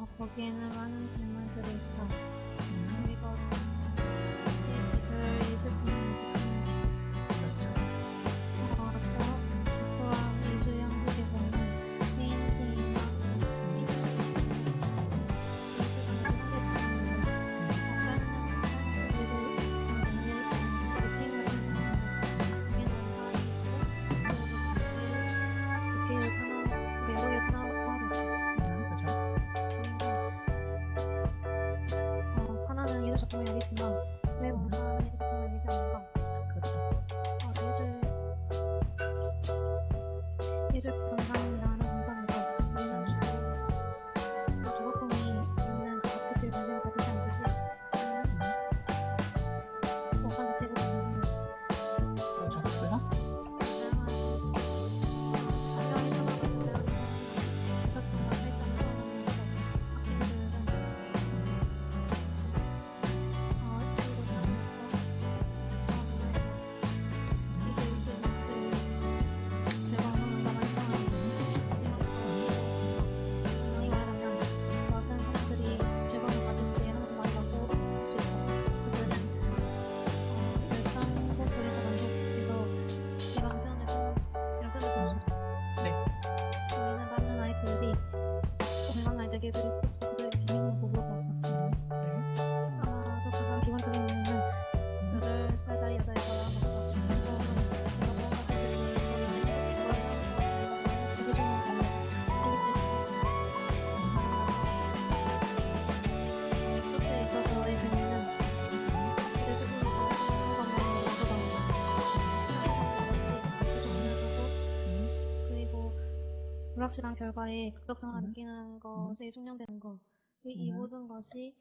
어, 거기에는 많은 질문들이 있다. 음. 이거는 조금 알겠지만 왜 무서워하는지 조금 알지 않을까? 그렇죠. 어, 예술 예술 감상 everyone. 불확실한 결과에 극적성을 음. 느끼는 음. 것에 숙련되는 것. 이 음. 모든 것이